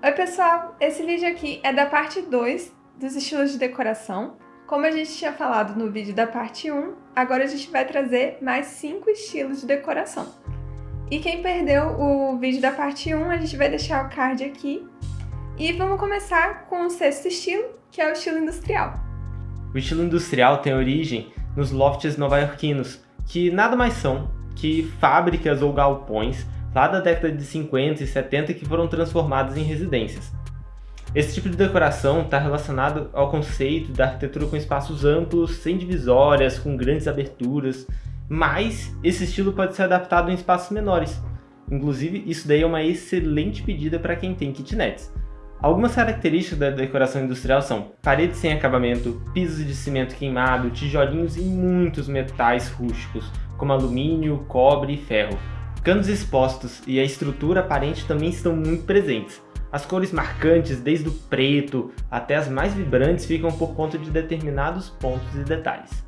Oi pessoal, esse vídeo aqui é da parte 2 dos estilos de decoração. Como a gente tinha falado no vídeo da parte 1, agora a gente vai trazer mais 5 estilos de decoração. E quem perdeu o vídeo da parte 1, a gente vai deixar o card aqui. E vamos começar com o sexto estilo, que é o estilo industrial. O estilo industrial tem origem nos lofts nova-iorquinos, que nada mais são que fábricas ou galpões lá da década de 50 e 70 que foram transformadas em residências. Esse tipo de decoração está relacionado ao conceito da arquitetura com espaços amplos, sem divisórias, com grandes aberturas, mas esse estilo pode ser adaptado em espaços menores. Inclusive, isso daí é uma excelente pedida para quem tem kitnets. Algumas características da decoração industrial são paredes sem acabamento, pisos de cimento queimado, tijolinhos e muitos metais rústicos, como alumínio, cobre e ferro, canos expostos e a estrutura aparente também estão muito presentes. As cores marcantes, desde o preto até as mais vibrantes, ficam por conta de determinados pontos e detalhes.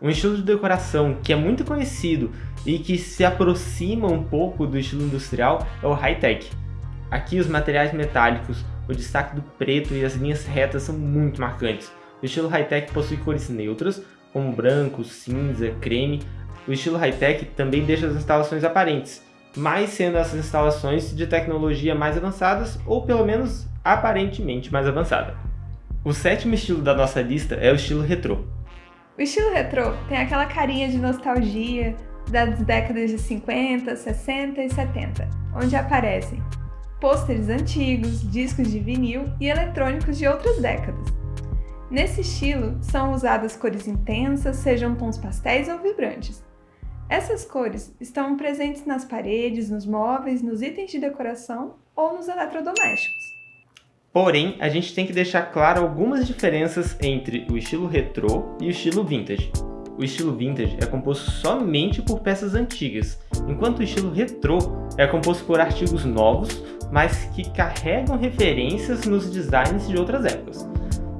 Um estilo de decoração que é muito conhecido e que se aproxima um pouco do estilo industrial é o high-tech. Aqui os materiais metálicos, o destaque do preto e as linhas retas são muito marcantes. O estilo high-tech possui cores neutras, como branco, cinza, creme, o estilo high-tech também deixa as instalações aparentes, mas sendo essas instalações de tecnologia mais avançadas ou pelo menos aparentemente mais avançada. O sétimo estilo da nossa lista é o estilo retrô. O estilo retrô tem aquela carinha de nostalgia das décadas de 50, 60 e 70, onde aparecem pôsteres antigos, discos de vinil e eletrônicos de outras décadas. Nesse estilo, são usadas cores intensas, sejam tons pastéis ou vibrantes, essas cores estão presentes nas paredes, nos móveis, nos itens de decoração ou nos eletrodomésticos. Porém, a gente tem que deixar claro algumas diferenças entre o estilo retrô e o estilo vintage. O estilo vintage é composto somente por peças antigas, enquanto o estilo retrô é composto por artigos novos, mas que carregam referências nos designs de outras épocas.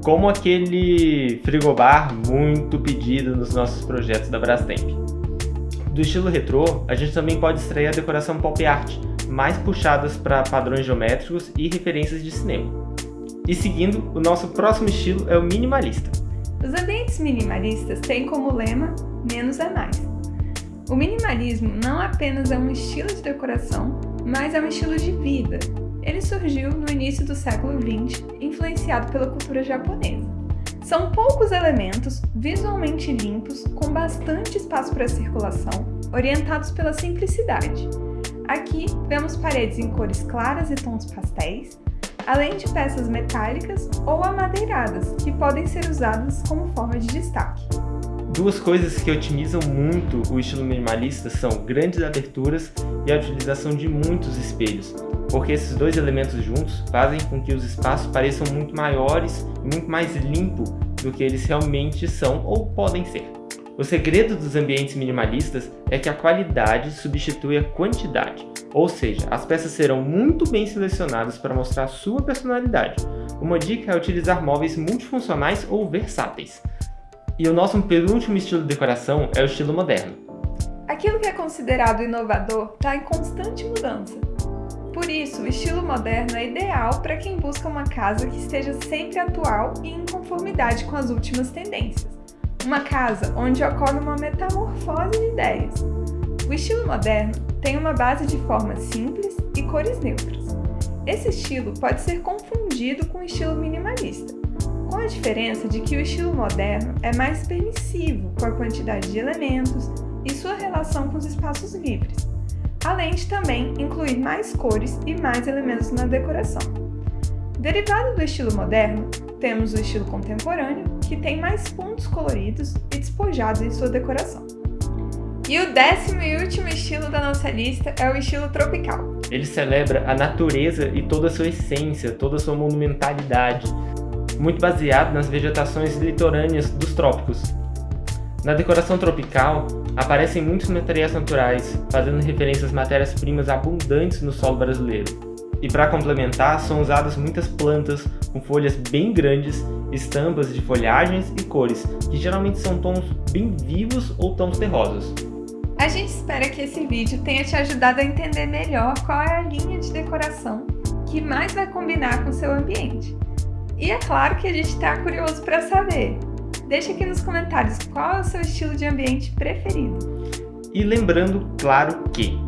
Como aquele frigobar muito pedido nos nossos projetos da Brastemp. Do estilo retrô, a gente também pode extrair a decoração pop art, mais puxadas para padrões geométricos e referências de cinema. E seguindo, o nosso próximo estilo é o minimalista. Os ambientes minimalistas têm como lema menos é mais. O minimalismo não apenas é um estilo de decoração, mas é um estilo de vida. Ele surgiu no início do século XX, influenciado pela cultura japonesa. São poucos elementos, visualmente limpos, com bastante espaço para circulação, orientados pela simplicidade. Aqui vemos paredes em cores claras e tons pastéis, além de peças metálicas ou amadeiradas, que podem ser usadas como forma de destaque. Duas coisas que otimizam muito o estilo minimalista são grandes aberturas e a utilização de muitos espelhos, porque esses dois elementos juntos fazem com que os espaços pareçam muito maiores e muito mais limpos do que eles realmente são ou podem ser. O segredo dos ambientes minimalistas é que a qualidade substitui a quantidade, ou seja, as peças serão muito bem selecionadas para mostrar sua personalidade. Uma dica é utilizar móveis multifuncionais ou versáteis. E o nosso penúltimo estilo de decoração é o estilo moderno. Aquilo que é considerado inovador está em constante mudança. Isso, o estilo moderno é ideal para quem busca uma casa que esteja sempre atual e em conformidade com as últimas tendências. Uma casa onde ocorre uma metamorfose de ideias. O estilo moderno tem uma base de formas simples e cores neutras. Esse estilo pode ser confundido com o estilo minimalista, com a diferença de que o estilo moderno é mais permissivo com a quantidade de elementos e sua relação com os espaços livres, além de também incluir mais cores e mais elementos na decoração. Derivado do estilo moderno, temos o estilo contemporâneo, que tem mais pontos coloridos e despojados em sua decoração. E o décimo e último estilo da nossa lista é o estilo tropical. Ele celebra a natureza e toda a sua essência, toda a sua monumentalidade, muito baseado nas vegetações litorâneas dos trópicos. Na decoração tropical, aparecem muitos materiais naturais, fazendo referência às matérias-primas abundantes no solo brasileiro. E para complementar, são usadas muitas plantas com folhas bem grandes, estampas de folhagens e cores, que geralmente são tons bem vivos ou tons terrosos. A gente espera que esse vídeo tenha te ajudado a entender melhor qual é a linha de decoração que mais vai combinar com seu ambiente. E é claro que a gente está curioso para saber. Deixe aqui nos comentários qual é o seu estilo de ambiente preferido. E lembrando, claro que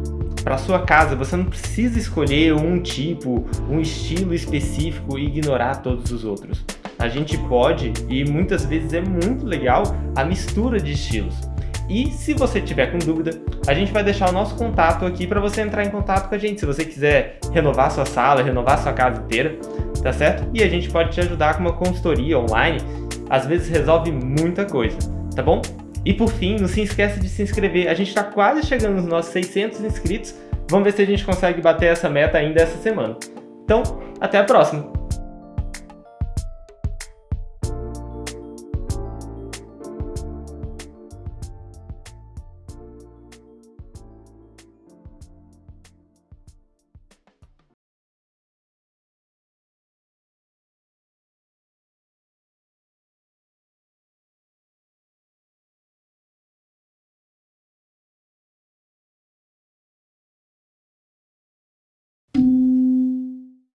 para sua casa você não precisa escolher um tipo, um estilo específico e ignorar todos os outros. A gente pode, e muitas vezes é muito legal, a mistura de estilos. E se você tiver com dúvida, a gente vai deixar o nosso contato aqui para você entrar em contato com a gente. Se você quiser renovar sua sala, renovar sua casa inteira, tá certo? E a gente pode te ajudar com uma consultoria online. Às vezes resolve muita coisa, tá bom? E por fim, não se esqueça de se inscrever. A gente está quase chegando nos nossos 600 inscritos. Vamos ver se a gente consegue bater essa meta ainda essa semana. Então, até a próxima!